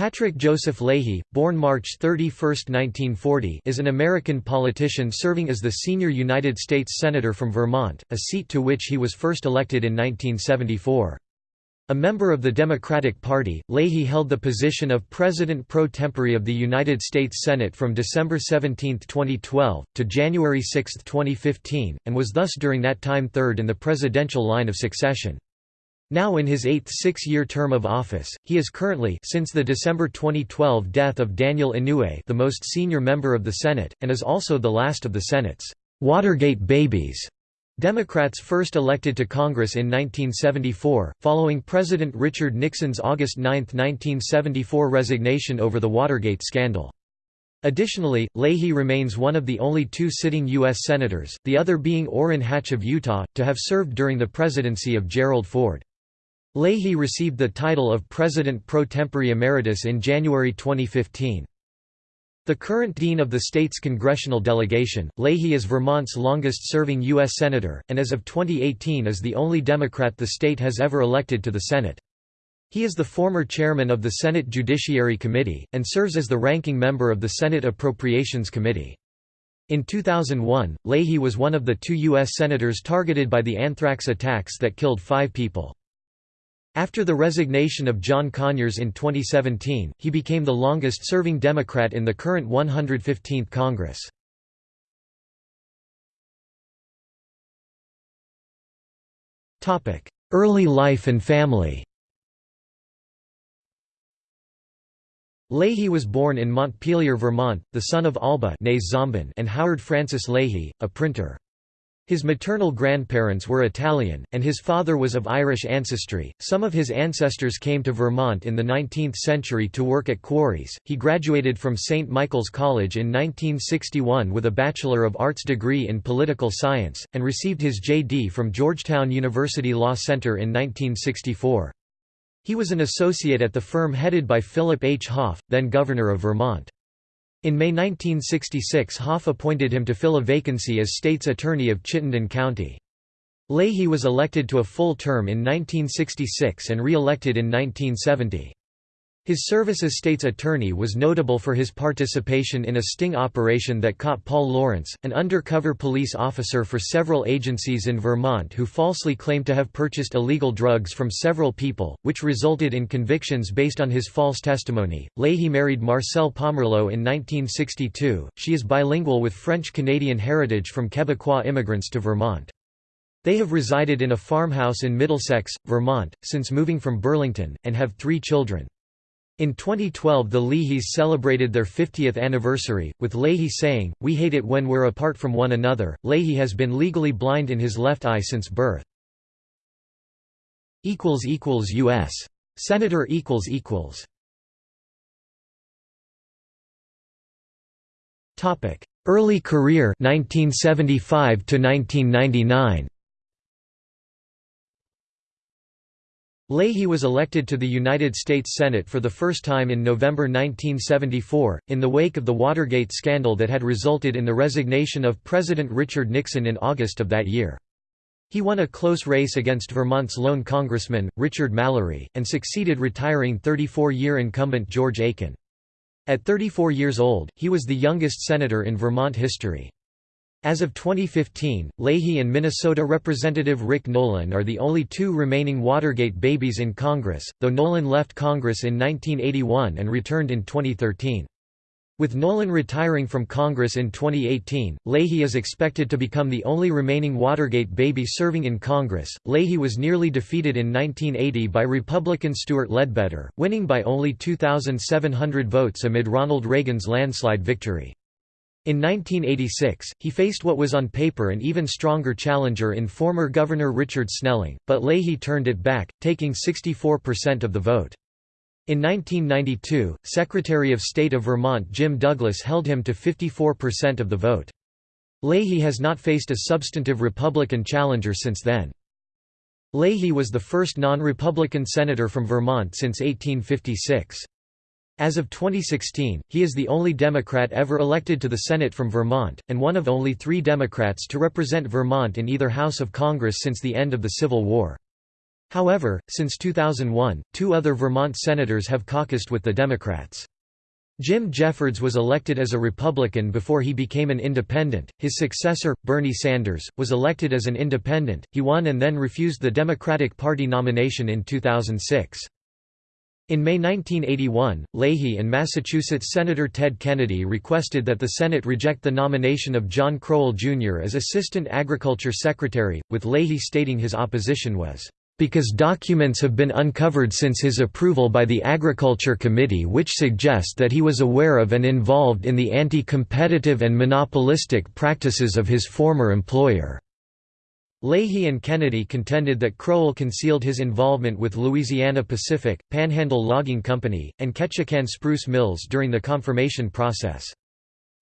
Patrick Joseph Leahy, born March 31, 1940 is an American politician serving as the senior United States Senator from Vermont, a seat to which he was first elected in 1974. A member of the Democratic Party, Leahy held the position of President pro tempore of the United States Senate from December 17, 2012, to January 6, 2015, and was thus during that time third in the presidential line of succession. Now in his eighth six-year term of office, he is currently since the December 2012 death of Daniel Inouye the most senior member of the Senate, and is also the last of the Senate's Watergate babies. Democrats first elected to Congress in 1974, following President Richard Nixon's August 9, 1974 resignation over the Watergate scandal. Additionally, Leahy remains one of the only two sitting U.S. Senators, the other being Orrin Hatch of Utah, to have served during the presidency of Gerald Ford. Leahy received the title of President pro tempore emeritus in January 2015. The current dean of the state's congressional delegation, Leahy is Vermont's longest-serving U.S. Senator, and as of 2018 is the only Democrat the state has ever elected to the Senate. He is the former chairman of the Senate Judiciary Committee, and serves as the ranking member of the Senate Appropriations Committee. In 2001, Leahy was one of the two U.S. senators targeted by the anthrax attacks that killed five people. After the resignation of John Conyers in 2017, he became the longest-serving Democrat in the current 115th Congress. Early life and family Leahy was born in Montpelier, Vermont, the son of Alba and Howard Francis Leahy, a printer. His maternal grandparents were Italian, and his father was of Irish ancestry. Some of his ancestors came to Vermont in the 19th century to work at quarries. He graduated from St. Michael's College in 1961 with a Bachelor of Arts degree in Political Science, and received his J.D. from Georgetown University Law Center in 1964. He was an associate at the firm headed by Philip H. Hoff, then Governor of Vermont. In May 1966 Hoff appointed him to fill a vacancy as state's attorney of Chittenden County. Leahy was elected to a full term in 1966 and re-elected in 1970. His service as state's attorney was notable for his participation in a sting operation that caught Paul Lawrence, an undercover police officer for several agencies in Vermont who falsely claimed to have purchased illegal drugs from several people, which resulted in convictions based on his false testimony. Leahy married Marcelle Pomerleau in 1962. She is bilingual with French-Canadian heritage from Quebecois immigrants to Vermont. They have resided in a farmhouse in Middlesex, Vermont, since moving from Burlington, and have three children. In 2012 the Leahys celebrated their 50th anniversary, with Leahy saying, We hate it when we're apart from one another. Leahy has been legally blind in his left eye since birth. U.S. Senator Early career 1975 to 1999 Leahy was elected to the United States Senate for the first time in November 1974, in the wake of the Watergate scandal that had resulted in the resignation of President Richard Nixon in August of that year. He won a close race against Vermont's lone congressman, Richard Mallary, and succeeded retiring 34-year incumbent George Aiken. At 34 years old, he was the youngest senator in Vermont history. As of 2015, Leahy and Minnesota Representative Rick Nolan are the only two remaining Watergate babies in Congress, though Nolan left Congress in 1981 and returned in 2013. With Nolan retiring from Congress in 2018, Leahy is expected to become the only remaining Watergate baby serving in Congress. Leahy was nearly defeated in 1980 by Republican Stewart Ledbetter, winning by only 2,700 votes amid Ronald Reagan's landslide victory. In 1986, he faced what was on paper an even stronger challenger in former Governor Richard Snelling, but Leahy turned it back, taking 64% of the vote. In 1992, Secretary of State of Vermont Jim Douglas held him to 54% of the vote. Leahy has not faced a substantive Republican challenger since then. Leahy was the first non-Republican senator from Vermont since 1856. As of 2016, he is the only Democrat ever elected to the Senate from Vermont, and one of only three Democrats to represent Vermont in either House of Congress since the end of the Civil War. However, since 2001, two other Vermont senators have caucused with the Democrats. Jim Jeffords was elected as a Republican before he became an independent. His successor, Bernie Sanders, was elected as an independent. He won and then refused the Democratic Party nomination in 2006. In May 1981, Leahy and Massachusetts Senator Ted Kennedy requested that the Senate reject the nomination of John Crowell, Jr. as Assistant Agriculture Secretary, with Leahy stating his opposition was because documents have been uncovered since his approval by the Agriculture Committee which suggest that he was aware of and involved in the anti-competitive and monopolistic practices of his former employer." Leahy and Kennedy contended that Crowell concealed his involvement with Louisiana Pacific, Panhandle Logging Company, and Ketchikan Spruce Mills during the confirmation process.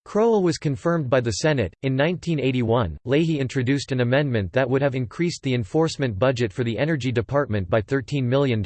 Crowell was confirmed by the Senate. In 1981, Leahy introduced an amendment that would have increased the enforcement budget for the Energy Department by $13 million.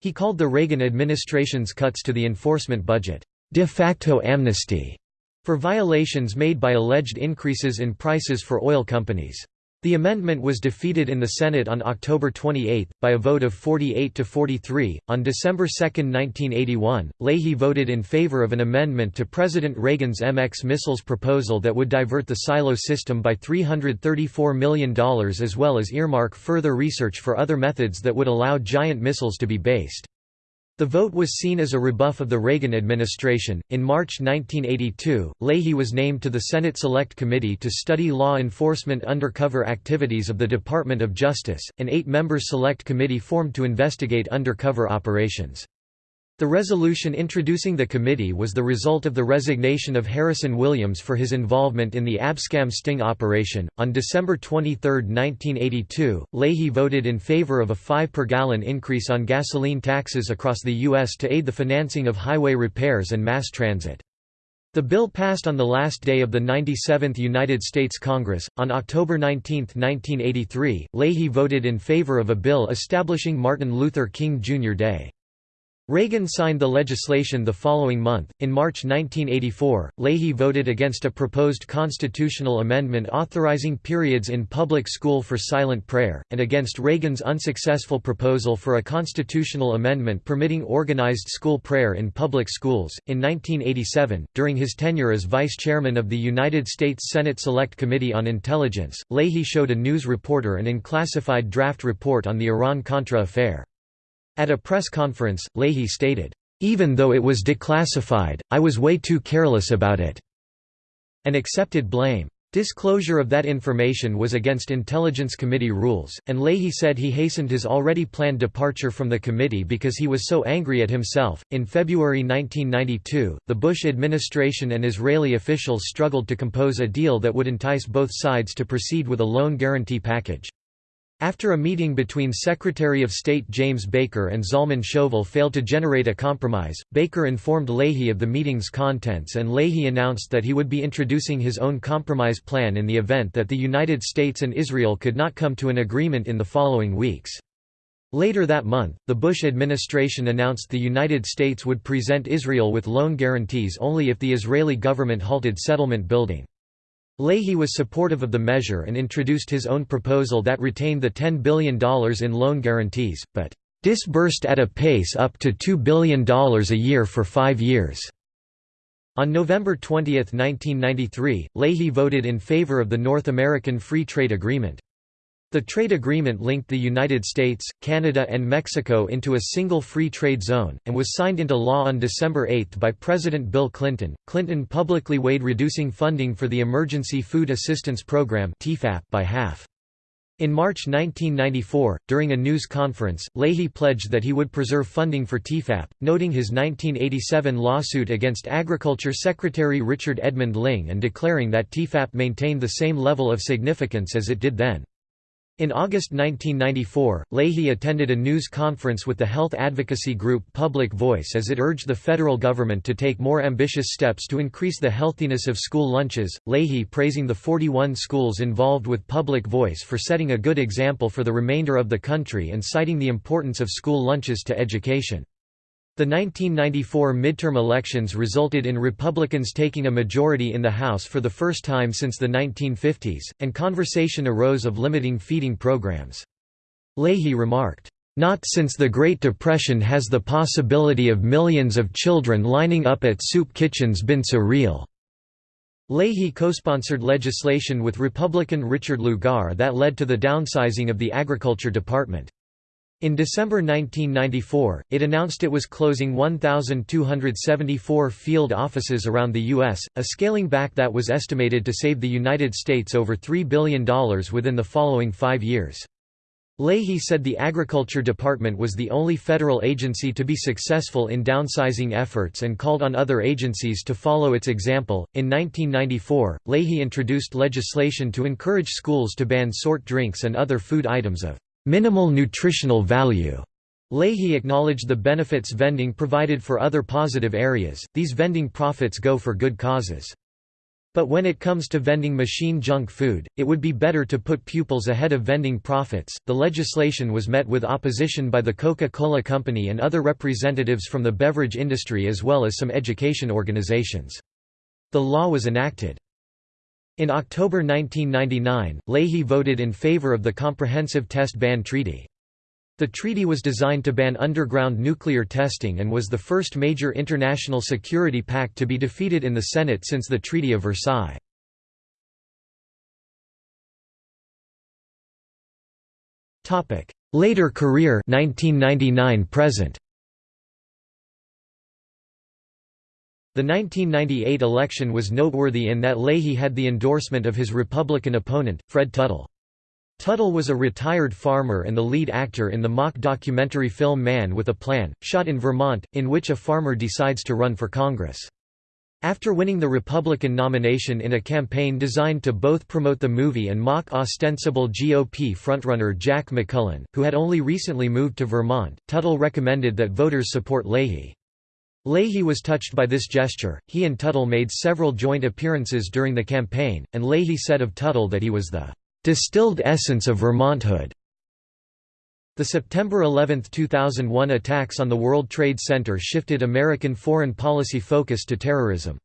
He called the Reagan administration's cuts to the enforcement budget, de facto amnesty, for violations made by alleged increases in prices for oil companies. The amendment was defeated in the Senate on October 28, by a vote of 48 to 43. On December 2, 1981, Leahy voted in favor of an amendment to President Reagan's MX missiles proposal that would divert the silo system by $334 million as well as earmark further research for other methods that would allow giant missiles to be based. The vote was seen as a rebuff of the Reagan administration. In March 1982, Leahy was named to the Senate Select Committee to study law enforcement undercover activities of the Department of Justice, an eight member select committee formed to investigate undercover operations. The resolution introducing the committee was the result of the resignation of Harrison Williams for his involvement in the Abscam sting operation. On December 23, 1982, Leahy voted in favor of a 5 per gallon increase on gasoline taxes across the U.S. to aid the financing of highway repairs and mass transit. The bill passed on the last day of the 97th United States Congress. On October 19, 1983, Leahy voted in favor of a bill establishing Martin Luther King Jr. Day. Reagan signed the legislation the following month. In March 1984, Leahy voted against a proposed constitutional amendment authorizing periods in public school for silent prayer, and against Reagan's unsuccessful proposal for a constitutional amendment permitting organized school prayer in public schools. In 1987, during his tenure as vice chairman of the United States Senate Select Committee on Intelligence, Leahy showed a news reporter an unclassified draft report on the Iran-Contra affair. At a press conference, Leahy stated, "...even though it was declassified, I was way too careless about it," and accepted blame. Disclosure of that information was against Intelligence Committee rules, and Leahy said he hastened his already planned departure from the committee because he was so angry at himself. In February 1992, the Bush administration and Israeli officials struggled to compose a deal that would entice both sides to proceed with a loan guarantee package. After a meeting between Secretary of State James Baker and Zalman Shoval failed to generate a compromise, Baker informed Leahy of the meeting's contents and Leahy announced that he would be introducing his own compromise plan in the event that the United States and Israel could not come to an agreement in the following weeks. Later that month, the Bush administration announced the United States would present Israel with loan guarantees only if the Israeli government halted settlement building. Leahy was supportive of the measure and introduced his own proposal that retained the $10 billion in loan guarantees, but disbursed at a pace up to $2 billion a year for five years. On November 20, 1993, Leahy voted in favor of the North American Free Trade Agreement. The trade agreement linked the United States, Canada and Mexico into a single free trade zone, and was signed into law on December 8 by President Bill Clinton. Clinton publicly weighed reducing funding for the Emergency Food Assistance Program by half. In March 1994, during a news conference, Leahy pledged that he would preserve funding for TEFAP, noting his 1987 lawsuit against Agriculture Secretary Richard Edmund Lyng and declaring that TEFAP maintained the same level of significance as it did then. In August 1994, Leahy attended a news conference with the health advocacy group Public Voice as it urged the federal government to take more ambitious steps to increase the healthiness of school lunches. Leahy praising the 41 schools involved with Public Voice for setting a good example for the remainder of the country and citing the importance of school lunches to education. The 1994 midterm elections resulted in Republicans taking a majority in the House for the first time since the 1950s, and conversation arose of limiting feeding programs. Leahy remarked, "...not since the Great Depression has the possibility of millions of children lining up at soup kitchens been so real." Leahy co-sponsored legislation with Republican Richard Lugar that led to the downsizing of the Agriculture Department. In December 1994, it announced it was closing 1,274 field offices around the U.S., a scaling back that was estimated to save the United States over $3 billion within the following five years. Leahy said the Agriculture Department was the only federal agency to be successful in downsizing efforts and called on other agencies to follow its example. In 1994, Leahy introduced legislation to encourage schools to ban sort drinks and other food items of minimal nutritional value. Leahy acknowledged the benefits vending provided for other positive areas, these vending profits go for good causes. But when it comes to vending machine junk food, it would be better to put pupils ahead of vending profits. The legislation was met with opposition by the Coca Cola Company and other representatives from the beverage industry as well as some education organizations. The law was enacted. In October 1999, Leahy voted in favor of the Comprehensive Test Ban Treaty. The treaty was designed to ban underground nuclear testing and was the first major international security pact to be defeated in the Senate since the Treaty of Versailles. Later career 1999 present The 1998 election was noteworthy in that Leahy had the endorsement of his Republican opponent, Fred Tuttle. Tuttle was a retired farmer and the lead actor in the mock documentary film Man with a Plan, shot in Vermont, in which a farmer decides to run for Congress. After winning the Republican nomination in a campaign designed to both promote the movie and mock ostensible GOP frontrunner Jack McMullen, who had only recently moved to Vermont, Tuttle recommended that voters support Leahy. Leahy was touched by this gesture, he and Tuttle made several joint appearances during the campaign, and Leahy said of Tuttle that he was the "...distilled essence of Vermonthood." The September 11, 2001 attacks on the World Trade Center shifted American foreign policy focus to terrorism.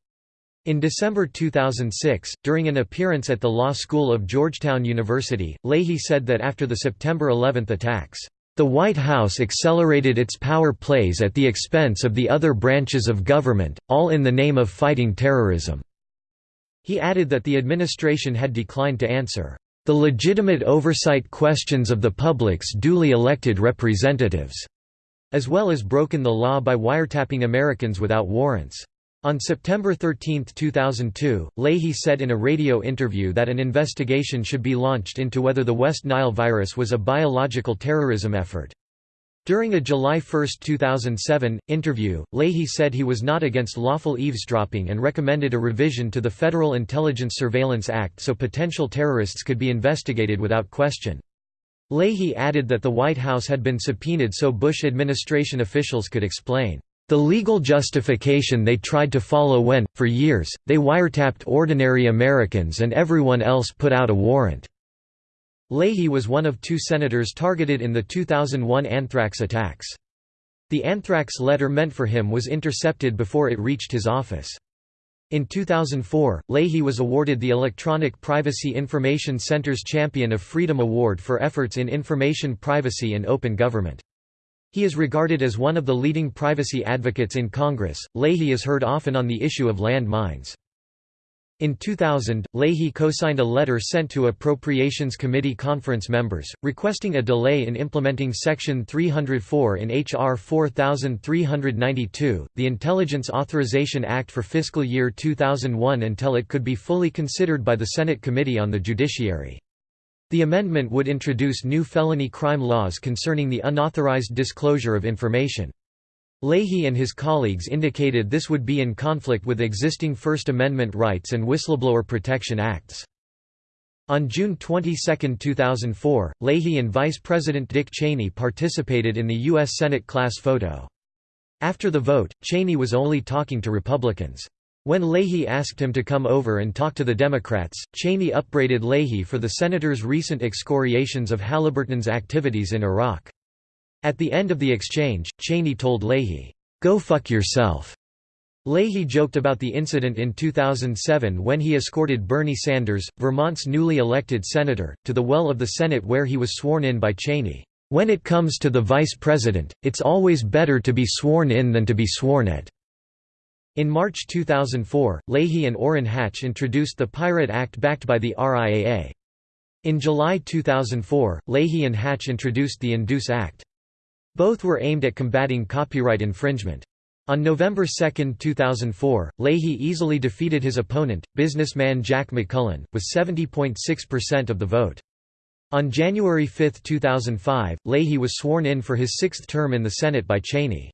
In December 2006, during an appearance at the Law School of Georgetown University, Leahy said that after the September 11 attacks, the White House accelerated its power plays at the expense of the other branches of government, all in the name of fighting terrorism." He added that the administration had declined to answer, "...the legitimate oversight questions of the public's duly elected representatives," as well as broken the law by wiretapping Americans without warrants. On September 13, 2002, Leahy said in a radio interview that an investigation should be launched into whether the West Nile virus was a biological terrorism effort. During a July 1, 2007, interview, Leahy said he was not against lawful eavesdropping and recommended a revision to the Federal Intelligence Surveillance Act so potential terrorists could be investigated without question. Leahy added that the White House had been subpoenaed so Bush administration officials could explain the legal justification they tried to follow when, for years, they wiretapped ordinary Americans and everyone else put out a warrant." Leahy was one of two senators targeted in the 2001 anthrax attacks. The anthrax letter meant for him was intercepted before it reached his office. In 2004, Leahy was awarded the Electronic Privacy Information Center's Champion of Freedom Award for efforts in information privacy and open government. He is regarded as one of the leading privacy advocates in Congress. Leahy is heard often on the issue of land mines. In 2000, Leahy co-signed a letter sent to Appropriations Committee conference members, requesting a delay in implementing Section 304 in H.R. 4392, the Intelligence Authorization Act for fiscal year 2001 until it could be fully considered by the Senate Committee on the Judiciary. The amendment would introduce new felony crime laws concerning the unauthorized disclosure of information. Leahy and his colleagues indicated this would be in conflict with existing First Amendment rights and Whistleblower Protection Acts. On June 22, 2004, Leahy and Vice President Dick Cheney participated in the U.S. Senate class photo. After the vote, Cheney was only talking to Republicans. When Leahy asked him to come over and talk to the Democrats, Cheney upbraided Leahy for the senator's recent excoriations of Halliburton's activities in Iraq. At the end of the exchange, Cheney told Leahy, "'Go fuck yourself'". Leahy joked about the incident in 2007 when he escorted Bernie Sanders, Vermont's newly elected senator, to the well of the Senate where he was sworn in by Cheney. "...when it comes to the vice president, it's always better to be sworn in than to be sworn at." In March 2004, Leahy and Orrin Hatch introduced the Pirate Act backed by the RIAA. In July 2004, Leahy and Hatch introduced the Induce Act. Both were aimed at combating copyright infringement. On November 2, 2004, Leahy easily defeated his opponent, businessman Jack McMullen, with 70.6% of the vote. On January 5, 2005, Leahy was sworn in for his sixth term in the Senate by Cheney.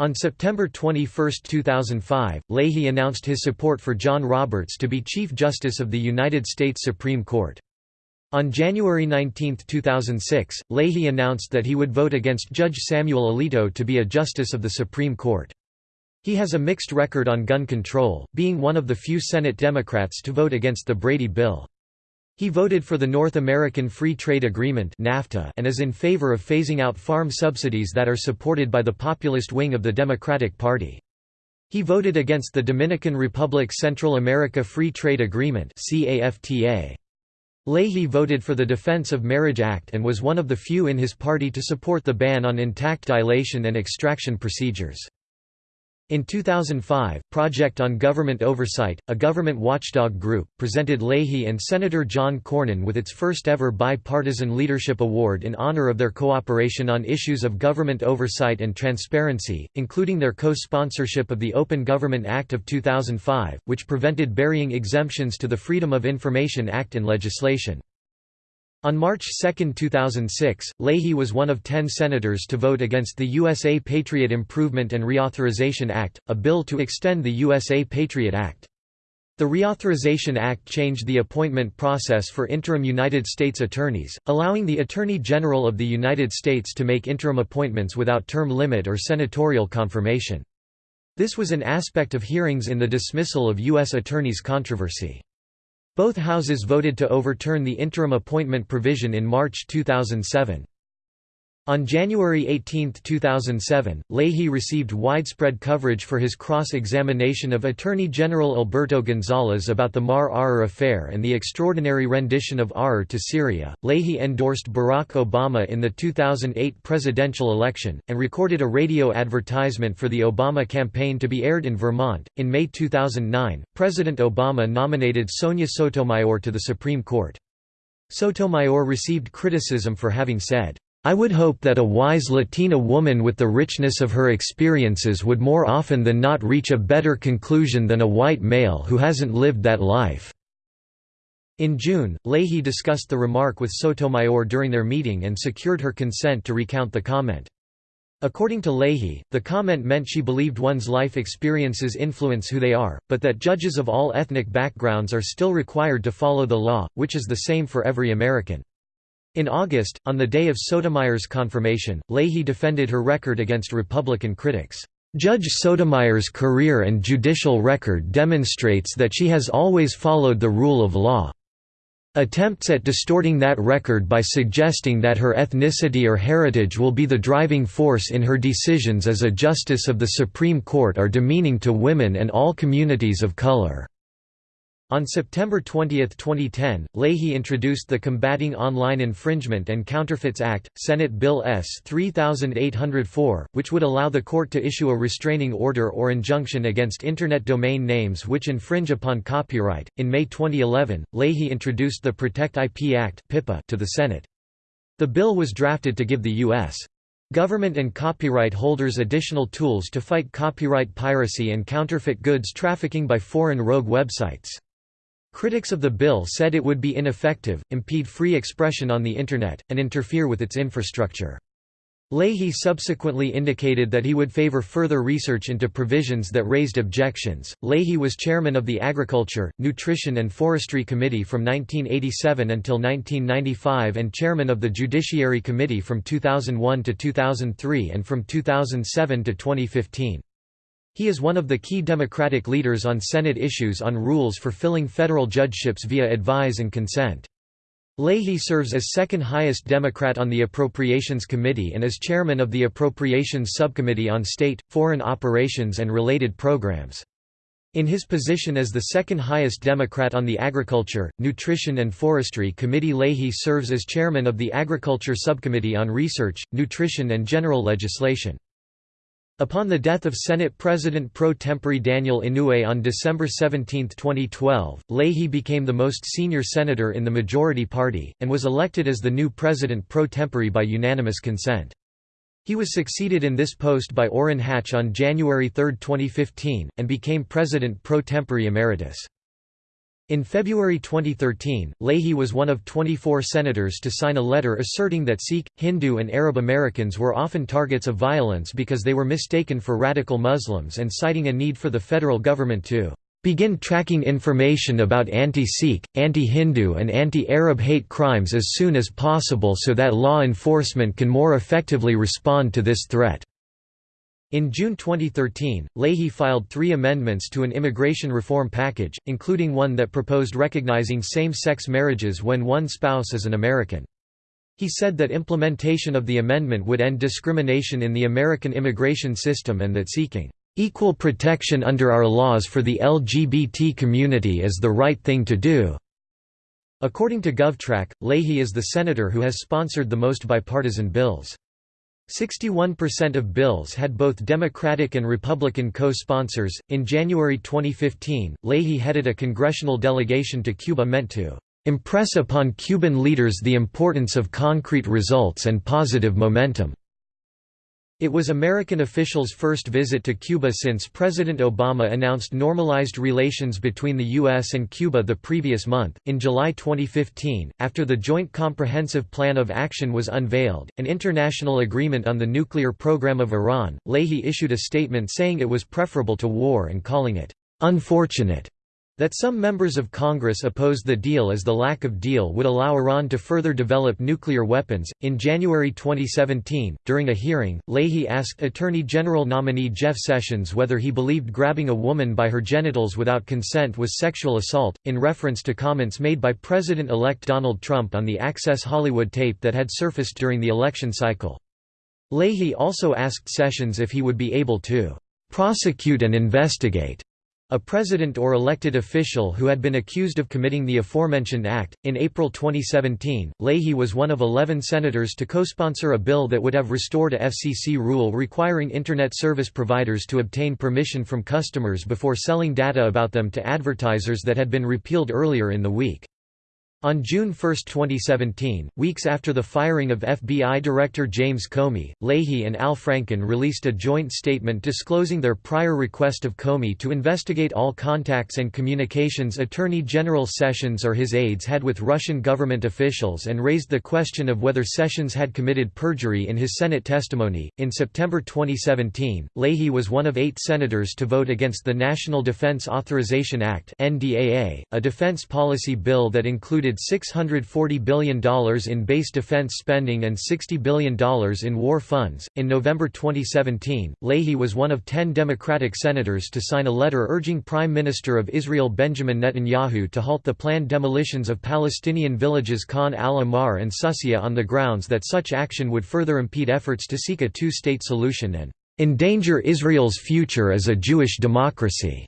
On September 21, 2005, Leahy announced his support for John Roberts to be Chief Justice of the United States Supreme Court. On January 19, 2006, Leahy announced that he would vote against Judge Samuel Alito to be a Justice of the Supreme Court. He has a mixed record on gun control, being one of the few Senate Democrats to vote against the Brady Bill. He voted for the North American Free Trade Agreement NAFTA and is in favor of phasing out farm subsidies that are supported by the populist wing of the Democratic Party. He voted against the Dominican Republic Central America Free Trade Agreement Leahy voted for the Defense of Marriage Act and was one of the few in his party to support the ban on intact dilation and extraction procedures. In 2005, Project on Government Oversight, a government watchdog group, presented Leahy and Senator John Cornyn with its first-ever bipartisan leadership award in honor of their cooperation on issues of government oversight and transparency, including their co-sponsorship of the Open Government Act of 2005, which prevented burying exemptions to the Freedom of Information Act in legislation. On March 2, 2006, Leahy was one of ten senators to vote against the USA Patriot Improvement and Reauthorization Act, a bill to extend the USA Patriot Act. The Reauthorization Act changed the appointment process for interim United States attorneys, allowing the Attorney General of the United States to make interim appointments without term limit or senatorial confirmation. This was an aspect of hearings in the dismissal of U.S. attorneys' controversy. Both houses voted to overturn the interim appointment provision in March 2007. On January 18, 2007, Leahy received widespread coverage for his cross-examination of Attorney General Alberto Gonzales about the Maher Arar affair and the extraordinary rendition of Arar to Syria. Leahy endorsed Barack Obama in the 2008 presidential election, and recorded a radio advertisement for the Obama campaign to be aired in Vermont. In May 2009, President Obama nominated Sonia Sotomayor to the Supreme Court. Sotomayor received criticism for having said, I would hope that a wise Latina woman with the richness of her experiences would more often than not reach a better conclusion than a white male who hasn't lived that life." In June, Leahy discussed the remark with Sotomayor during their meeting and secured her consent to recount the comment. According to Leahy, the comment meant she believed one's life experiences influence who they are, but that judges of all ethnic backgrounds are still required to follow the law, which is the same for every American. In August, on the day of Sotomayor's confirmation, Leahy defended her record against Republican critics. Judge Sotomayor's career and judicial record demonstrates that she has always followed the rule of law. Attempts at distorting that record by suggesting that her ethnicity or heritage will be the driving force in her decisions as a justice of the Supreme Court are demeaning to women and all communities of color. On September 20, 2010, Leahy introduced the Combating Online Infringement and Counterfeits Act, Senate Bill S. 3804, which would allow the court to issue a restraining order or injunction against Internet domain names which infringe upon copyright. In May 2011, Leahy introduced the Protect IP Act to the Senate. The bill was drafted to give the U.S. government and copyright holders additional tools to fight copyright piracy and counterfeit goods trafficking by foreign rogue websites. Critics of the bill said it would be ineffective, impede free expression on the Internet, and interfere with its infrastructure. Leahy subsequently indicated that he would favor further research into provisions that raised objections. Leahy was chairman of the Agriculture, Nutrition and Forestry Committee from 1987 until 1995 and chairman of the Judiciary Committee from 2001 to 2003 and from 2007 to 2015. He is one of the key Democratic leaders on Senate issues on rules for filling federal judgeships via advise and consent. Leahy serves as second highest Democrat on the Appropriations Committee and as chairman of the Appropriations Subcommittee on State, Foreign Operations and Related Programs. In his position as the second highest Democrat on the Agriculture, Nutrition and Forestry Committee Leahy serves as chairman of the Agriculture Subcommittee on Research, Nutrition and General Legislation. Upon the death of Senate President pro tempore Daniel Inouye on December 17, 2012, Leahy became the most senior senator in the majority party, and was elected as the new president pro tempore by unanimous consent. He was succeeded in this post by Orrin Hatch on January 3, 2015, and became President pro tempore emeritus. In February 2013, Leahy was one of 24 senators to sign a letter asserting that Sikh, Hindu and Arab Americans were often targets of violence because they were mistaken for radical Muslims and citing a need for the federal government to begin tracking information about anti-Sikh, anti-Hindu and anti-Arab hate crimes as soon as possible so that law enforcement can more effectively respond to this threat." In June 2013, Leahy filed three amendments to an immigration reform package, including one that proposed recognizing same-sex marriages when one spouse is an American. He said that implementation of the amendment would end discrimination in the American immigration system and that seeking Equal protection under our laws for the LGBT community is the right thing to do." According to GovTrack, Leahy is the senator who has sponsored the most bipartisan bills. 61% of bills had both Democratic and Republican co-sponsors. In January 2015, Leahy headed a congressional delegation to Cuba meant to impress upon Cuban leaders the importance of concrete results and positive momentum. It was American officials' first visit to Cuba since President Obama announced normalized relations between the U.S. and Cuba the previous month. In July 2015, after the Joint Comprehensive Plan of Action was unveiled, an international agreement on the nuclear program of Iran, Leahy issued a statement saying it was preferable to war and calling it unfortunate that some members of Congress opposed the deal as the lack of deal would allow Iran to further develop nuclear weapons. In January 2017, during a hearing, Leahy asked Attorney General nominee Jeff Sessions whether he believed grabbing a woman by her genitals without consent was sexual assault, in reference to comments made by President elect Donald Trump on the Access Hollywood tape that had surfaced during the election cycle. Leahy also asked Sessions if he would be able to prosecute and investigate a president or elected official who had been accused of committing the aforementioned act. In April 2017, Leahy was one of 11 senators to co-sponsor a bill that would have restored a FCC rule requiring Internet service providers to obtain permission from customers before selling data about them to advertisers that had been repealed earlier in the week. On June 1, 2017, weeks after the firing of FBI Director James Comey, Leahy and Al Franken released a joint statement disclosing their prior request of Comey to investigate all contacts and communications Attorney General Sessions or his aides had with Russian government officials and raised the question of whether Sessions had committed perjury in his Senate testimony. In September 2017, Leahy was one of eight senators to vote against the National Defense Authorization Act, a defense policy bill that included $640 billion in base defense spending and $60 billion in war funds. In November 2017, Leahy was one of 10 Democratic senators to sign a letter urging Prime Minister of Israel Benjamin Netanyahu to halt the planned demolitions of Palestinian villages Khan al-Ahmar and Susia on the grounds that such action would further impede efforts to seek a two-state solution and endanger Israel's future as a Jewish democracy.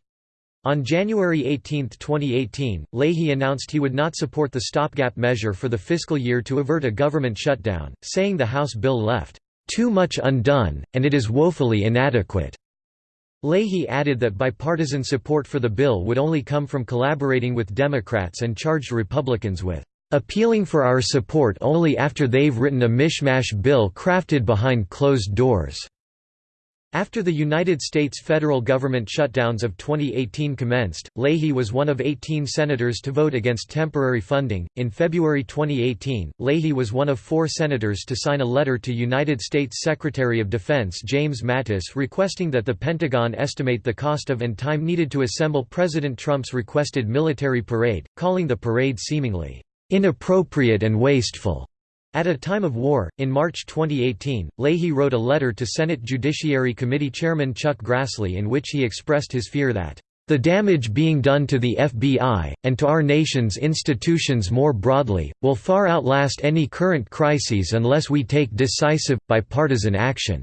On January 18, 2018, Leahy announced he would not support the stopgap measure for the fiscal year to avert a government shutdown, saying the House bill left too much undone, and it is woefully inadequate. Leahy added that bipartisan support for the bill would only come from collaborating with Democrats and charged Republicans with appealing for our support only after they've written a mishmash bill crafted behind closed doors. After the United States federal government shutdowns of 2018 commenced, Leahy was one of 18 senators to vote against temporary funding. In February 2018, Leahy was one of four senators to sign a letter to United States Secretary of Defense James Mattis requesting that the Pentagon estimate the cost of and time needed to assemble President Trump's requested military parade, calling the parade seemingly inappropriate and wasteful. At a time of war, in March 2018, Leahy wrote a letter to Senate Judiciary Committee Chairman Chuck Grassley in which he expressed his fear that the damage being done to the FBI, and to our nation's institutions more broadly, will far outlast any current crises unless we take decisive, bipartisan action."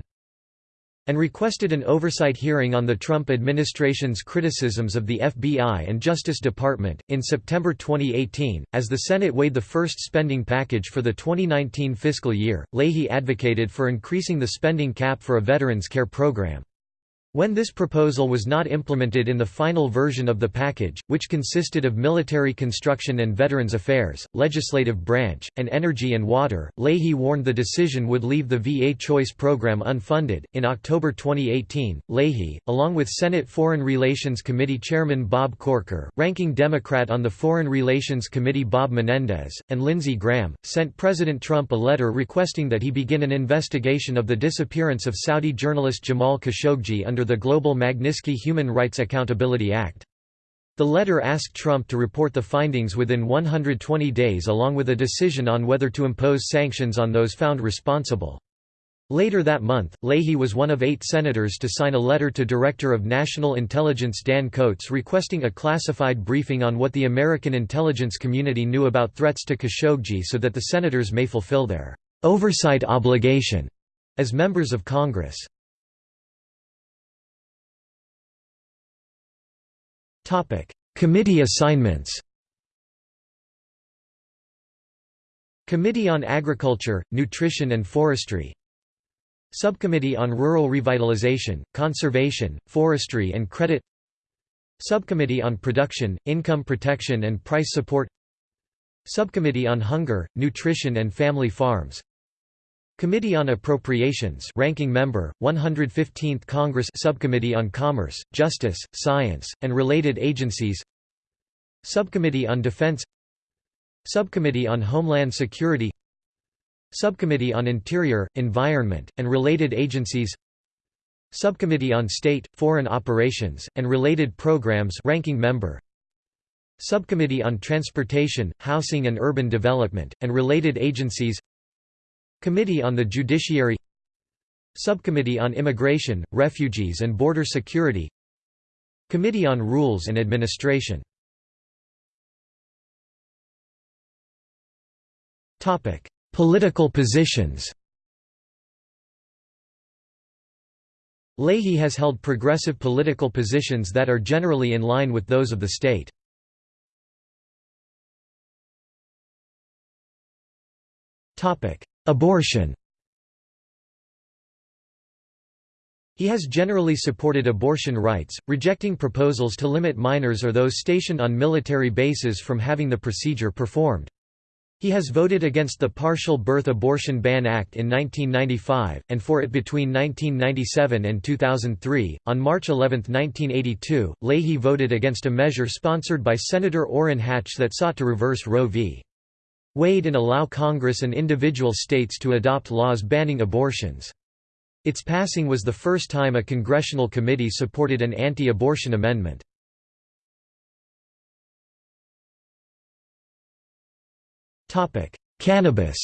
And requested an oversight hearing on the Trump administration's criticisms of the FBI and Justice Department. In September 2018, as the Senate weighed the first spending package for the 2019 fiscal year, Leahy advocated for increasing the spending cap for a Veterans Care program. When this proposal was not implemented in the final version of the package, which consisted of military construction and veterans affairs, legislative branch, and energy and water, Leahy warned the decision would leave the VA Choice program unfunded. In October 2018, Leahy, along with Senate Foreign Relations Committee Chairman Bob Corker, ranking Democrat on the Foreign Relations Committee Bob Menendez, and Lindsey Graham, sent President Trump a letter requesting that he begin an investigation of the disappearance of Saudi journalist Jamal Khashoggi under under the Global Magnitsky Human Rights Accountability Act. The letter asked Trump to report the findings within 120 days along with a decision on whether to impose sanctions on those found responsible. Later that month, Leahy was one of eight senators to sign a letter to Director of National Intelligence Dan Coats requesting a classified briefing on what the American intelligence community knew about threats to Khashoggi so that the senators may fulfill their oversight obligation as members of Congress. Committee assignments Committee on Agriculture, Nutrition and Forestry Subcommittee on Rural Revitalization, Conservation, Forestry and Credit Subcommittee on Production, Income Protection and Price Support Subcommittee on Hunger, Nutrition and Family Farms Committee on Appropriations ranking member 115th Congress Subcommittee on Commerce, Justice, Science and Related Agencies Subcommittee on Defense Subcommittee on Homeland Security Subcommittee on Interior, Environment and Related Agencies Subcommittee on State, Foreign Operations and Related Programs ranking member Subcommittee on Transportation, Housing and Urban Development and Related Agencies Committee on the Judiciary Subcommittee on Immigration, Refugees and Border Security Committee on Rules and Administration Political positions Leahy has held progressive political positions that are generally in line with those of the state. Topic: Abortion He has generally supported abortion rights, rejecting proposals to limit minors or those stationed on military bases from having the procedure performed. He has voted against the Partial Birth Abortion Ban Act in 1995, and for it between 1997 and 2003. On March 11, 1982, Leahy voted against a measure sponsored by Senator Orrin Hatch that sought to reverse Roe v. Wade and allow Congress and individual states to adopt laws banning abortions. Its passing was the first time a congressional committee supported an anti-abortion amendment. Cannabis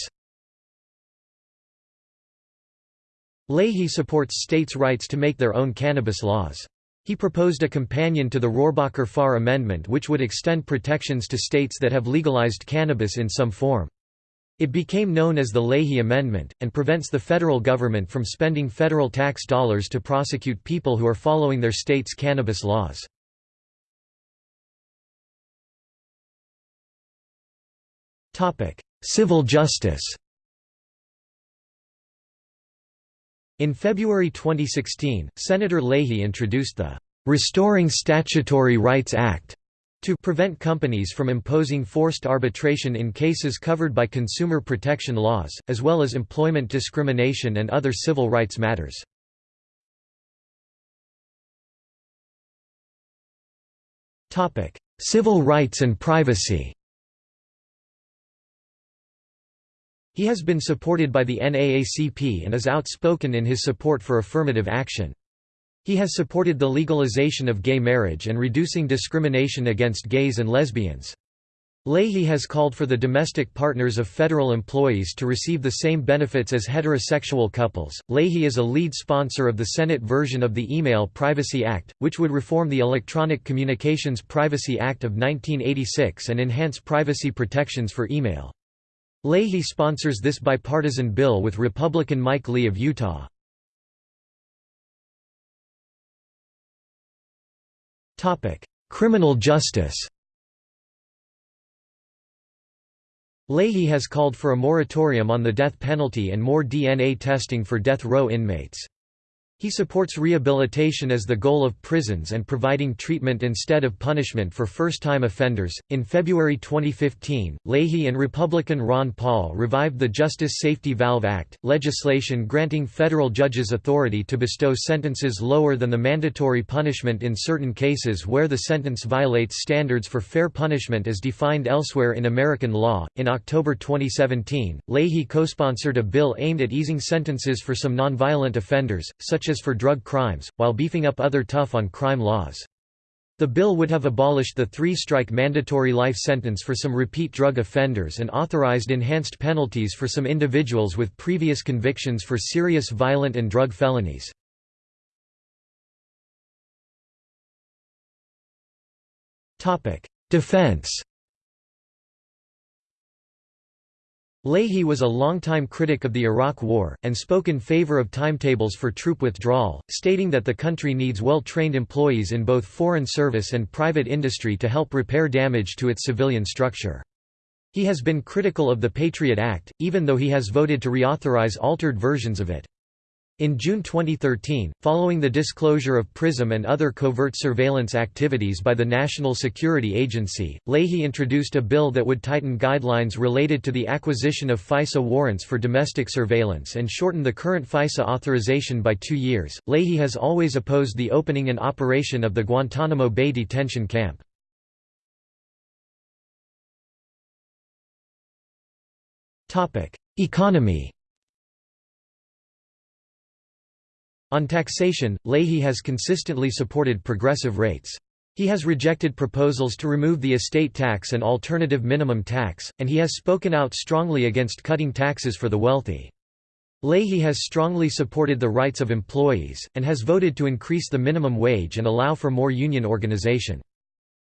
Leahy supports states' rights to make their own cannabis laws. He proposed a companion to the Rohrabacher-Farr Amendment which would extend protections to states that have legalized cannabis in some form. It became known as the Leahy Amendment, and prevents the federal government from spending federal tax dollars to prosecute people who are following their state's cannabis laws. Civil justice In February 2016, Senator Leahy introduced the "'Restoring Statutory Rights Act' to prevent companies from imposing forced arbitration in cases covered by consumer protection laws, as well as employment discrimination and other civil rights matters. Civil rights and privacy He has been supported by the NAACP and is outspoken in his support for affirmative action. He has supported the legalization of gay marriage and reducing discrimination against gays and lesbians. Leahy has called for the domestic partners of federal employees to receive the same benefits as heterosexual couples. Leahy is a lead sponsor of the Senate version of the Email Privacy Act, which would reform the Electronic Communications Privacy Act of 1986 and enhance privacy protections for email. Leahy sponsors this bipartisan bill with Republican Mike Lee of Utah. Criminal justice Leahy has called for a moratorium on the death penalty and more DNA testing for death row inmates. He supports rehabilitation as the goal of prisons and providing treatment instead of punishment for first time offenders. In February 2015, Leahy and Republican Ron Paul revived the Justice Safety Valve Act, legislation granting federal judges authority to bestow sentences lower than the mandatory punishment in certain cases where the sentence violates standards for fair punishment as defined elsewhere in American law. In October 2017, Leahy co sponsored a bill aimed at easing sentences for some nonviolent offenders, such for drug crimes, while beefing up other tough-on-crime laws. The bill would have abolished the three-strike mandatory life sentence for some repeat drug offenders and authorized enhanced penalties for some individuals with previous convictions for serious violent and drug felonies. Defense Leahy was a longtime critic of the Iraq War, and spoke in favor of timetables for troop withdrawal, stating that the country needs well-trained employees in both foreign service and private industry to help repair damage to its civilian structure. He has been critical of the Patriot Act, even though he has voted to reauthorize altered versions of it. In June 2013, following the disclosure of PRISM and other covert surveillance activities by the National Security Agency, Leahy introduced a bill that would tighten guidelines related to the acquisition of FISA warrants for domestic surveillance and shorten the current FISA authorization by two years. Leahy has always opposed the opening and operation of the Guantanamo Bay detention camp. Economy On taxation, Leahy has consistently supported progressive rates. He has rejected proposals to remove the estate tax and alternative minimum tax, and he has spoken out strongly against cutting taxes for the wealthy. Leahy has strongly supported the rights of employees, and has voted to increase the minimum wage and allow for more union organization.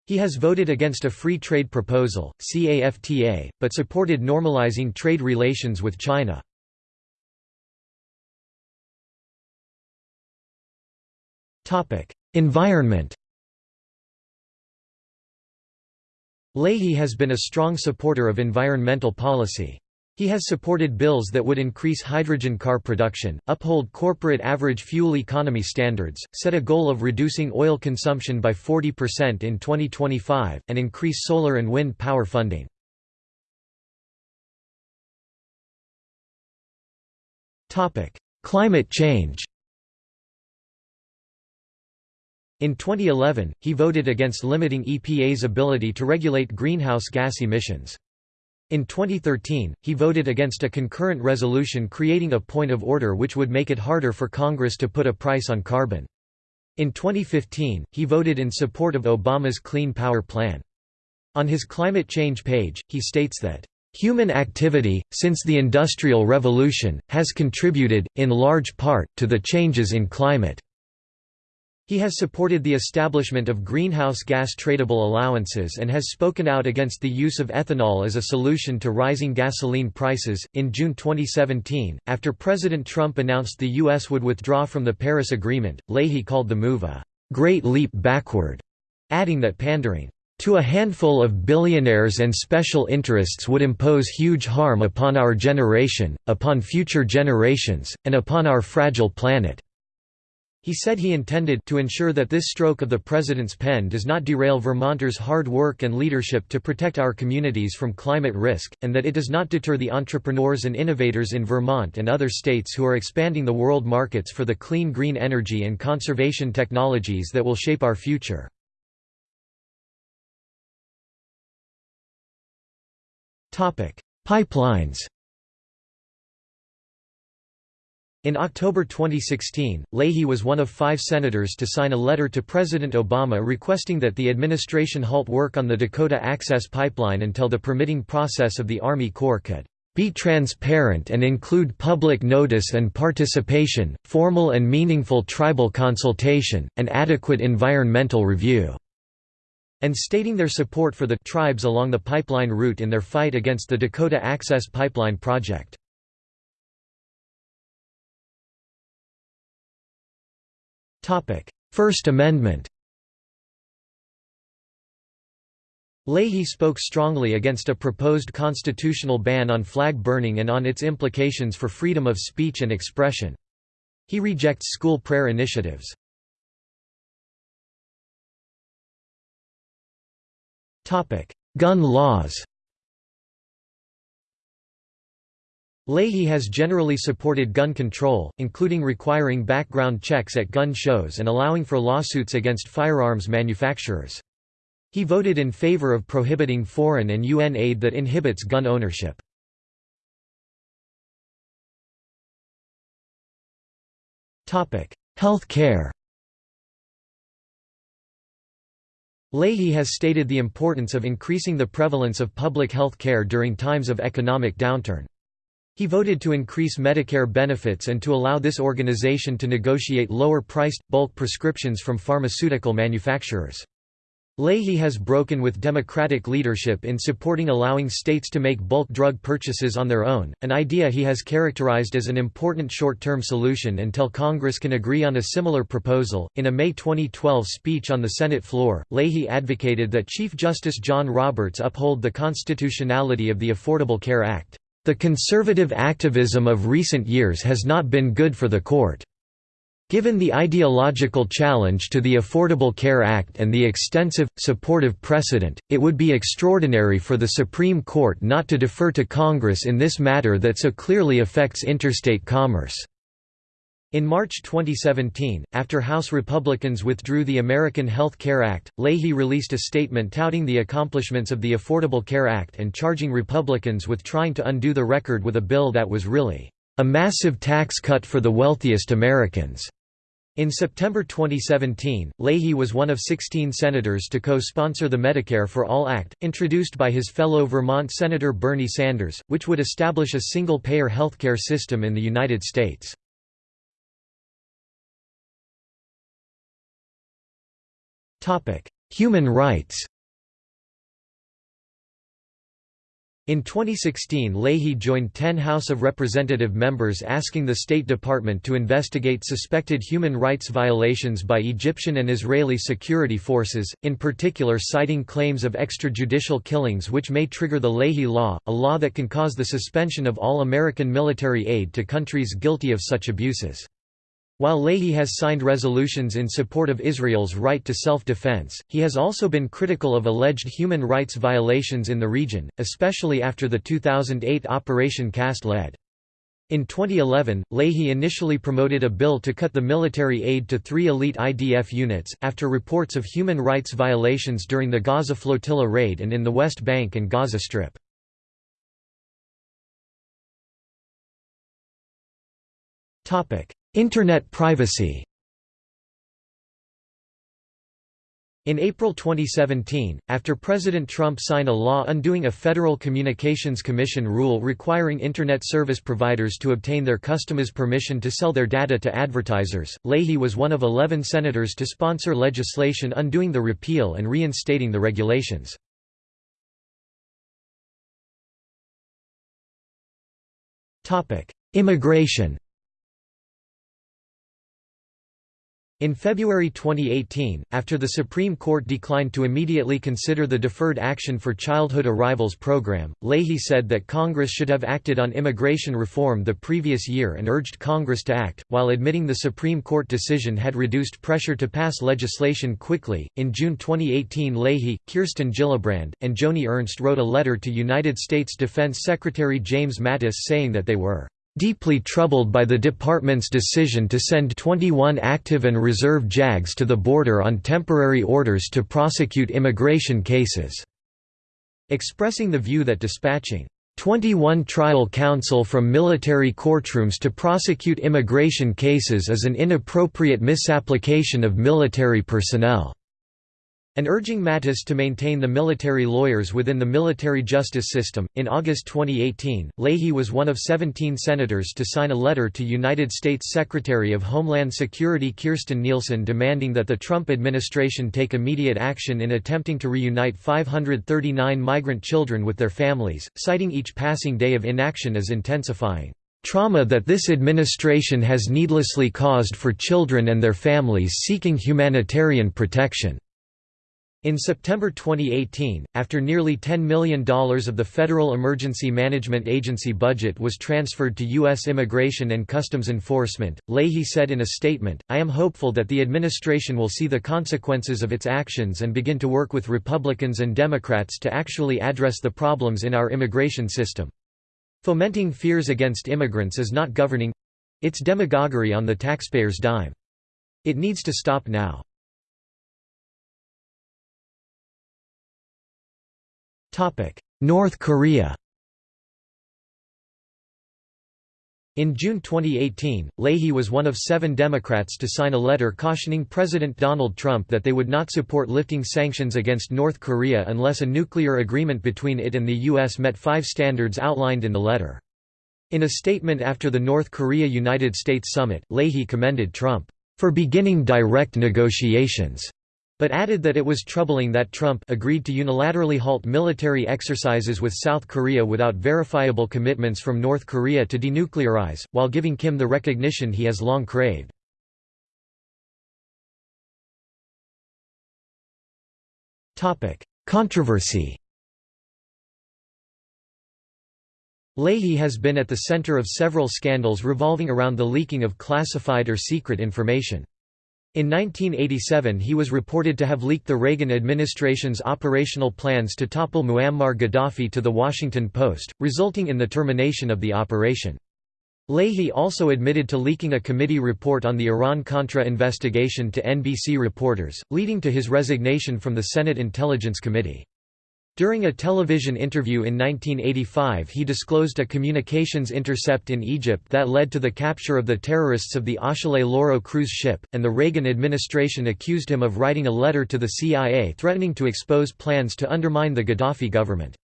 He has voted against a free trade proposal, CAFTA, but supported normalizing trade relations with China. Environment Leahy has been a strong supporter of environmental policy. He has supported bills that would increase hydrogen car production, uphold corporate average fuel economy standards, set a goal of reducing oil consumption by 40% in 2025, and increase solar and wind power funding. Climate change In 2011, he voted against limiting EPA's ability to regulate greenhouse gas emissions. In 2013, he voted against a concurrent resolution creating a point of order which would make it harder for Congress to put a price on carbon. In 2015, he voted in support of Obama's Clean Power Plan. On his climate change page, he states that, "...human activity, since the Industrial Revolution, has contributed, in large part, to the changes in climate." He has supported the establishment of greenhouse gas tradable allowances and has spoken out against the use of ethanol as a solution to rising gasoline prices. In June 2017, after President Trump announced the U.S. would withdraw from the Paris Agreement, Leahy called the move a great leap backward, adding that pandering to a handful of billionaires and special interests would impose huge harm upon our generation, upon future generations, and upon our fragile planet. He said he intended to ensure that this stroke of the president's pen does not derail Vermonters' hard work and leadership to protect our communities from climate risk, and that it does not deter the entrepreneurs and innovators in Vermont and other states who are expanding the world markets for the clean green energy and conservation technologies that will shape our future. Pipelines In October 2016, Leahy was one of five senators to sign a letter to President Obama requesting that the administration halt work on the Dakota Access Pipeline until the permitting process of the Army Corps could be transparent and include public notice and participation, formal and meaningful tribal consultation, and adequate environmental review", and stating their support for the tribes along the pipeline route in their fight against the Dakota Access Pipeline project. First Amendment Leahy spoke strongly against a proposed constitutional ban on flag burning and on its implications for freedom of speech and expression. He rejects school prayer initiatives. Gun laws Leahy has generally supported gun control, including requiring background checks at gun shows and allowing for lawsuits against firearms manufacturers. He voted in favor of prohibiting foreign and UN aid that inhibits gun ownership. Health care Leahy has stated the importance of increasing the prevalence of public health care during times of economic downturn. He voted to increase Medicare benefits and to allow this organization to negotiate lower-priced, bulk prescriptions from pharmaceutical manufacturers. Leahy has broken with Democratic leadership in supporting allowing states to make bulk drug purchases on their own, an idea he has characterized as an important short-term solution until Congress can agree on a similar proposal. In a May 2012 speech on the Senate floor, Leahy advocated that Chief Justice John Roberts uphold the constitutionality of the Affordable Care Act. The conservative activism of recent years has not been good for the court. Given the ideological challenge to the Affordable Care Act and the extensive, supportive precedent, it would be extraordinary for the Supreme Court not to defer to Congress in this matter that so clearly affects interstate commerce. In March 2017, after House Republicans withdrew the American Health Care Act, Leahy released a statement touting the accomplishments of the Affordable Care Act and charging Republicans with trying to undo the record with a bill that was really a massive tax cut for the wealthiest Americans. In September 2017, Leahy was one of 16 senators to co-sponsor the Medicare for All Act, introduced by his fellow Vermont Senator Bernie Sanders, which would establish a single-payer healthcare system in the United States. Human rights In 2016 Leahy joined 10 House of Representative members asking the State Department to investigate suspected human rights violations by Egyptian and Israeli security forces, in particular citing claims of extrajudicial killings which may trigger the Leahy Law, a law that can cause the suspension of all American military aid to countries guilty of such abuses. While Leahy has signed resolutions in support of Israel's right to self-defense, he has also been critical of alleged human rights violations in the region, especially after the 2008 Operation Cast Lead. In 2011, Leahy initially promoted a bill to cut the military aid to three elite IDF units, after reports of human rights violations during the Gaza flotilla raid and in the West Bank and Gaza Strip. Internet privacy In April 2017, after President Trump signed a law undoing a Federal Communications Commission rule requiring Internet service providers to obtain their customers' permission to sell their data to advertisers, Leahy was one of 11 senators to sponsor legislation undoing the repeal and reinstating the regulations. Immigration In February 2018, after the Supreme Court declined to immediately consider the Deferred Action for Childhood Arrivals program, Leahy said that Congress should have acted on immigration reform the previous year and urged Congress to act, while admitting the Supreme Court decision had reduced pressure to pass legislation quickly. In June 2018, Leahy, Kirsten Gillibrand, and Joni Ernst wrote a letter to United States Defense Secretary James Mattis saying that they were deeply troubled by the department's decision to send 21 active and reserve JAGs to the border on temporary orders to prosecute immigration cases", expressing the view that dispatching 21 trial counsel from military courtrooms to prosecute immigration cases is an inappropriate misapplication of military personnel and urging Mattis to maintain the military lawyers within the military justice system. In August 2018, Leahy was one of 17 senators to sign a letter to United States Secretary of Homeland Security Kirstjen Nielsen demanding that the Trump administration take immediate action in attempting to reunite 539 migrant children with their families, citing each passing day of inaction as intensifying trauma that this administration has needlessly caused for children and their families seeking humanitarian protection. In September 2018, after nearly $10 million of the Federal Emergency Management Agency budget was transferred to U.S. Immigration and Customs Enforcement, Leahy said in a statement, I am hopeful that the administration will see the consequences of its actions and begin to work with Republicans and Democrats to actually address the problems in our immigration system. Fomenting fears against immigrants is not governing—it's demagoguery on the taxpayer's dime. It needs to stop now. North Korea In June 2018, Leahy was one of seven Democrats to sign a letter cautioning President Donald Trump that they would not support lifting sanctions against North Korea unless a nuclear agreement between it and the U.S. met five standards outlined in the letter. In a statement after the North Korea–United States summit, Leahy commended Trump, "...for beginning direct negotiations." But added that it was troubling that Trump agreed to unilaterally halt military exercises with South Korea without verifiable commitments from North Korea to denuclearize, while giving Kim the recognition he has long craved. Controversy Leahy has been at the center of several scandals revolving around the leaking of classified or secret information. In 1987 he was reported to have leaked the Reagan administration's operational plans to topple Muammar Gaddafi to The Washington Post, resulting in the termination of the operation. Leahy also admitted to leaking a committee report on the Iran-Contra investigation to NBC reporters, leading to his resignation from the Senate Intelligence Committee. During a television interview in 1985 he disclosed a communications intercept in Egypt that led to the capture of the terrorists of the Achille Lauro cruise ship, and the Reagan administration accused him of writing a letter to the CIA threatening to expose plans to undermine the Gaddafi government.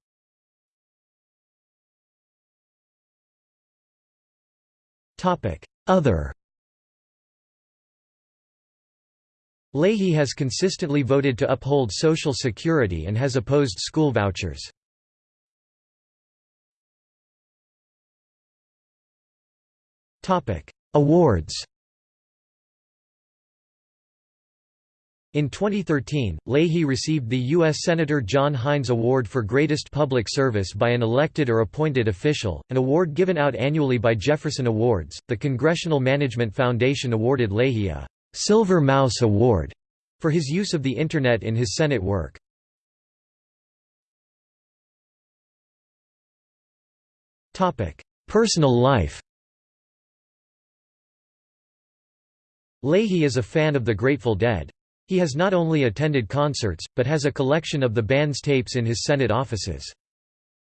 Other Leahy has consistently voted to uphold Social Security and has opposed school vouchers. Awards In 2013, Leahy received the U.S. Senator John Heinz Award for Greatest Public Service by an elected or appointed official, an award given out annually by Jefferson Awards. The Congressional Management Foundation awarded Leahy a Silver Mouse Award for his use of the Internet in his Senate work. Personal life Leahy is a fan of the Grateful Dead. He has not only attended concerts, but has a collection of the band's tapes in his Senate offices.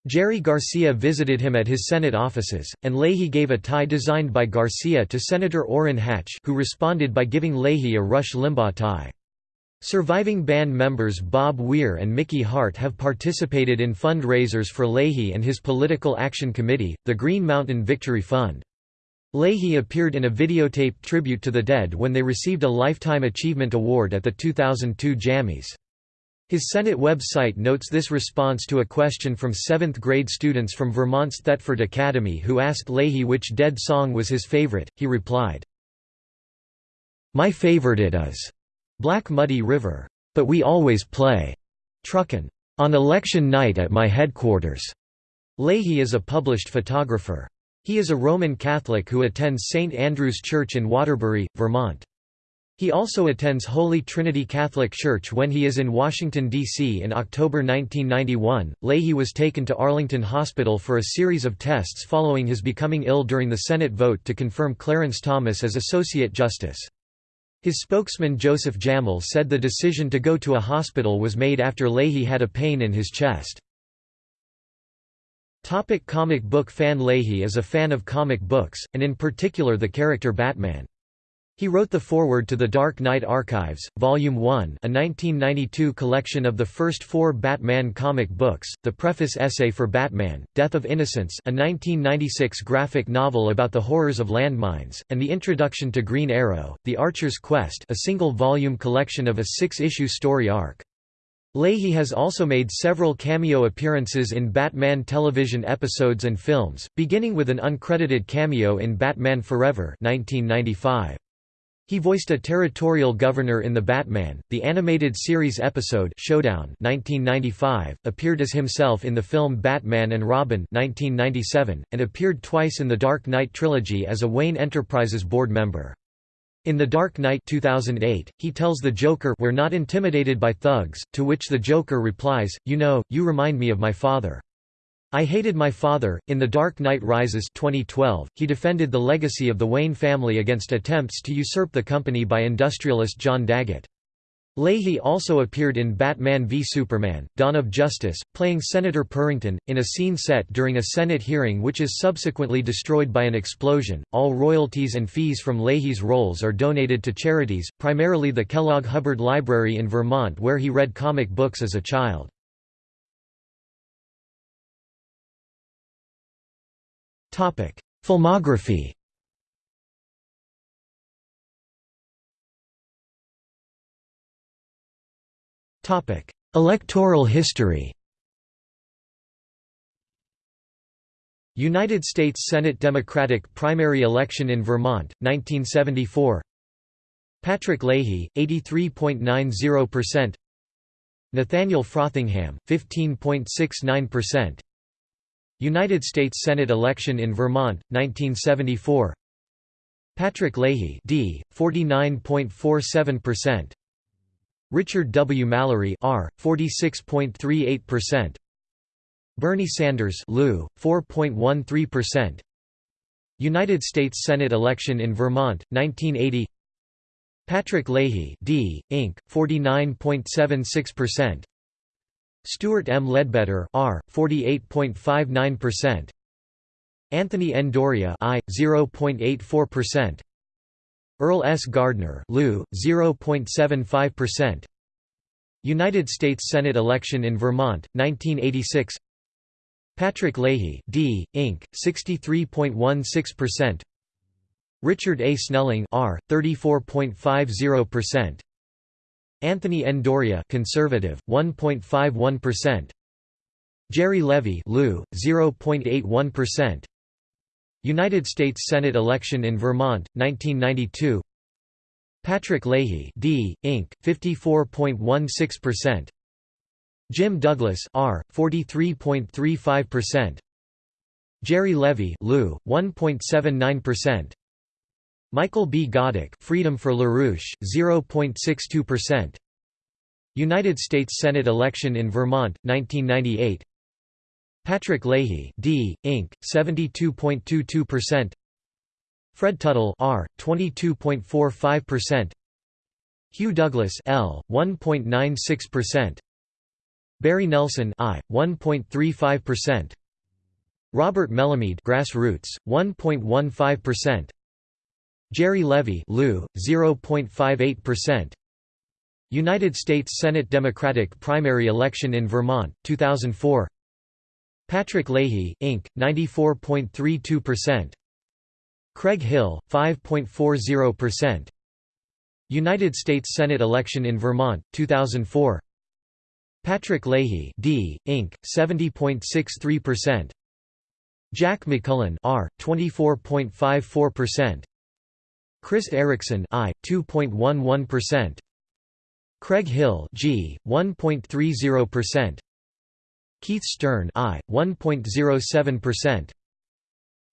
Jerry Garcia visited him at his Senate offices, and Leahy gave a tie designed by Garcia to Senator Orrin Hatch who responded by giving Leahy a Rush Limbaugh tie. Surviving band members Bob Weir and Mickey Hart have participated in fundraisers for Leahy and his political action committee, the Green Mountain Victory Fund. Leahy appeared in a videotaped tribute to the Dead when they received a Lifetime Achievement Award at the 2002 Jammys. His Senate website notes this response to a question from 7th grade students from Vermont's Thetford Academy who asked Leahy which Dead song was his favorite, he replied, My favorite it is Black Muddy River. But we always play Truckin' on election night at my headquarters. Leahy is a published photographer. He is a Roman Catholic who attends St. Andrew's Church in Waterbury, Vermont. He also attends Holy Trinity Catholic Church when he is in Washington, D.C. In October 1991, Leahy was taken to Arlington Hospital for a series of tests following his becoming ill during the Senate vote to confirm Clarence Thomas as Associate Justice. His spokesman Joseph Jamel said the decision to go to a hospital was made after Leahy had a pain in his chest. Topic comic book fan Leahy is a fan of comic books, and in particular the character Batman. He wrote the foreword to The Dark Knight Archives, Volume 1 a 1992 collection of the first four Batman comic books, the preface essay for Batman, Death of Innocence a 1996 graphic novel about the horrors of landmines, and the introduction to Green Arrow, The Archer's Quest a single-volume collection of a six-issue story arc. Leahy has also made several cameo appearances in Batman television episodes and films, beginning with an uncredited cameo in Batman Forever 1995. He voiced a territorial governor in The Batman, the animated series episode Showdown 1995, appeared as himself in the film Batman and Robin 1997, and appeared twice in the Dark Knight trilogy as a Wayne Enterprises board member. In The Dark Knight 2008, he tells the Joker we're not intimidated by thugs, to which the Joker replies, you know, you remind me of my father. I hated my father. In The Dark Knight Rises 2012, he defended the legacy of the Wayne family against attempts to usurp the company by industrialist John Daggett. Leahy also appeared in Batman v Superman, Dawn of Justice, playing Senator Purrington, in a scene set during a Senate hearing which is subsequently destroyed by an explosion. All royalties and fees from Leahy's roles are donated to charities, primarily the Kellogg Hubbard Library in Vermont where he read comic books as a child. Filmography Electoral history United States Senate Democratic primary election in Vermont, 1974 Patrick Leahy, 83.90% Nathaniel Frothingham, 15.69% United States Senate election in Vermont, 1974 Patrick Leahy D, 49.47% Richard W. Mallary R, 46.38% Bernie Sanders Lou, 4.13% United States Senate election in Vermont, 1980 Patrick Leahy D, Inc., 49.76% Stewart M. Ledbetter R, 48.59%. Anthony N. Doria I, 0.84%. Earl S. Gardner Lou, 0.75%. United States Senate election in Vermont, 1986 Patrick Leahy D, Inc., 63.16% Richard A. Snelling R, 34.50% Anthony N. Doria conservative, 1.51%. Jerry Levy Lou, 0.81%. United States Senate election in Vermont, 1992 Patrick Leahy D, Inc., 54.16%. Jim Douglas R, 43.35%. Jerry Levy Lou, 1.79%. Michael B. Godeck, Freedom for LaRouche, 0.62%. United States Senate election in Vermont, 1998 Patrick Leahy D, Inc., 72.22% Fred Tuttle R, 22.45% Hugh Douglas L, 1.96% Barry Nelson I, 1.35% Robert Melamed Grassroots, 1.15% Jerry Levy Lou, 0.58%. United States Senate Democratic primary election in Vermont, 2004 Patrick Leahy, Inc., 94.32%. Craig Hill, 5.40%. United States Senate election in Vermont, 2004 Patrick Leahy D, Inc., 70.63%. Jack McMullen R, 24.54%. Chris Erickson I 2.11%. Craig Hill G 1.30%. Keith Stern I 1.07%.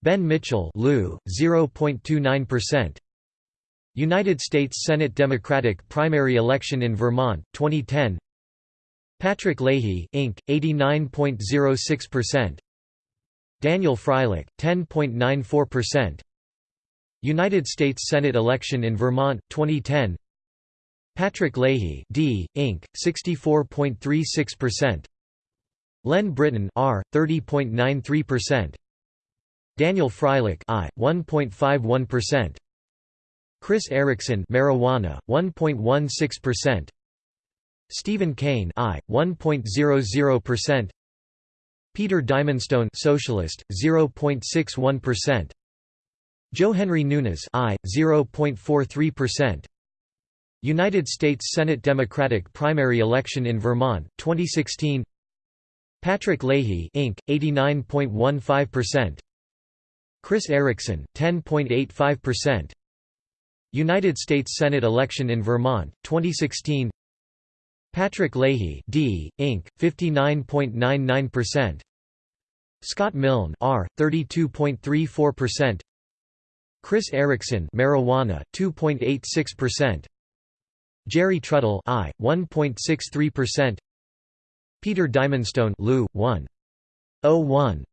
Ben Mitchell Lou 0.29%. United States Senate Democratic primary election in Vermont 2010 Patrick Leahy Inc 89.06% Daniel Freilich 10.94% United States Senate election in Vermont, 2010 Patrick Leahy D, Inc., 64.36% Len Britton R, 30.93% Daniel Freilich I, 1.51% Chris Erickson marijuana, 1.16% Stephen Kane I, 1.00% Peter Diamondstone Socialist, 0.61% Joe Henry Nunes I, 0.43%. United States Senate Democratic primary election in Vermont, 2016 Patrick Leahy Inc., 89.15%. Chris Erickson, 10.85%. United States Senate election in Vermont, 2016 Patrick Leahy D. Inc., 59.99% Scott Milne R. 32.34% Chris Erickson marijuana 2.86% Jerry Trudell I 1.63% Peter Diamondstone Lou 1.01